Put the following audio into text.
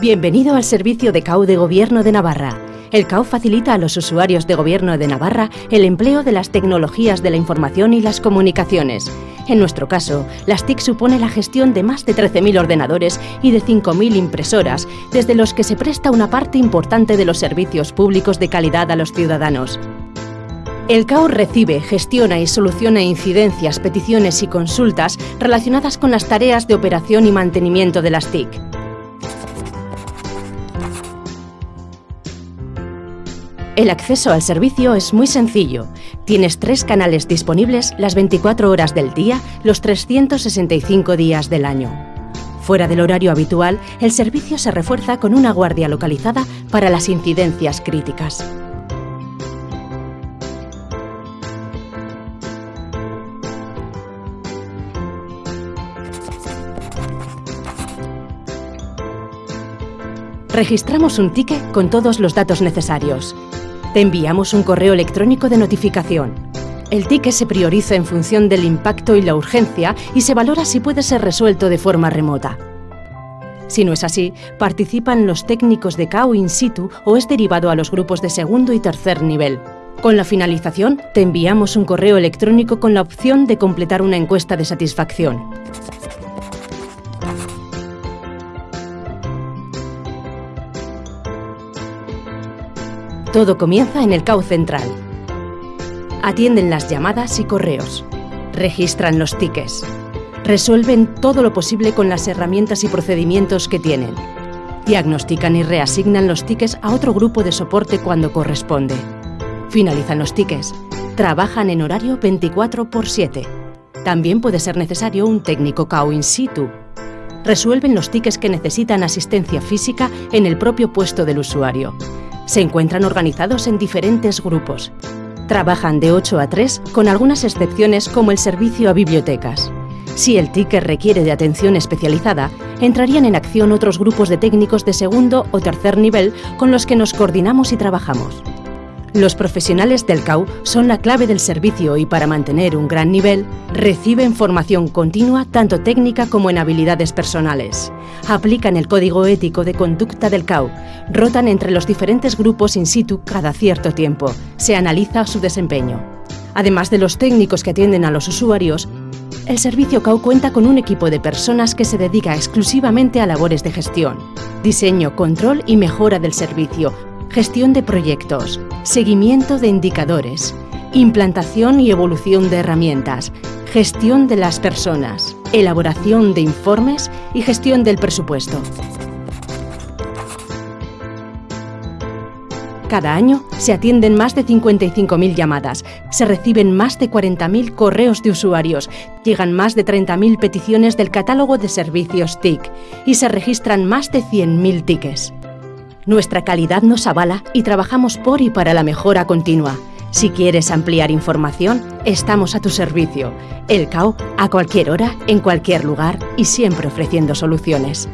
Bienvenido al servicio de CAU de Gobierno de Navarra. El CAU facilita a los usuarios de Gobierno de Navarra el empleo de las tecnologías de la información y las comunicaciones. En nuestro caso, las TIC supone la gestión de más de 13.000 ordenadores y de 5.000 impresoras, desde los que se presta una parte importante de los servicios públicos de calidad a los ciudadanos. El CAU recibe, gestiona y soluciona incidencias, peticiones y consultas relacionadas con las tareas de operación y mantenimiento de las TIC. El acceso al servicio es muy sencillo. Tienes tres canales disponibles las 24 horas del día, los 365 días del año. Fuera del horario habitual, el servicio se refuerza con una guardia localizada para las incidencias críticas. Registramos un ticket con todos los datos necesarios. Te enviamos un correo electrónico de notificación. El ticket se prioriza en función del impacto y la urgencia y se valora si puede ser resuelto de forma remota. Si no es así, participan los técnicos de CAO in situ o es derivado a los grupos de segundo y tercer nivel. Con la finalización, te enviamos un correo electrónico con la opción de completar una encuesta de satisfacción. Todo comienza en el CAU central. Atienden las llamadas y correos. Registran los tickets. Resuelven todo lo posible con las herramientas y procedimientos que tienen. Diagnostican y reasignan los tickets a otro grupo de soporte cuando corresponde. Finalizan los tickets. Trabajan en horario 24 por 7. También puede ser necesario un técnico CAU in situ. Resuelven los tickets que necesitan asistencia física en el propio puesto del usuario se encuentran organizados en diferentes grupos. Trabajan de 8 a 3 con algunas excepciones como el servicio a bibliotecas. Si el ticket requiere de atención especializada, entrarían en acción otros grupos de técnicos de segundo o tercer nivel con los que nos coordinamos y trabajamos. Los profesionales del CAU son la clave del servicio y para mantener un gran nivel, reciben formación continua tanto técnica como en habilidades personales. Aplican el código ético de conducta del CAU, rotan entre los diferentes grupos in situ cada cierto tiempo, se analiza su desempeño. Además de los técnicos que atienden a los usuarios, el servicio CAU cuenta con un equipo de personas que se dedica exclusivamente a labores de gestión, diseño, control y mejora del servicio, gestión de proyectos, seguimiento de indicadores, implantación y evolución de herramientas, gestión de las personas, elaboración de informes y gestión del presupuesto. Cada año se atienden más de 55.000 llamadas, se reciben más de 40.000 correos de usuarios, llegan más de 30.000 peticiones del catálogo de servicios TIC y se registran más de 100.000 tickets. Nuestra calidad nos avala y trabajamos por y para la mejora continua. Si quieres ampliar información, estamos a tu servicio. El CAO, a cualquier hora, en cualquier lugar y siempre ofreciendo soluciones.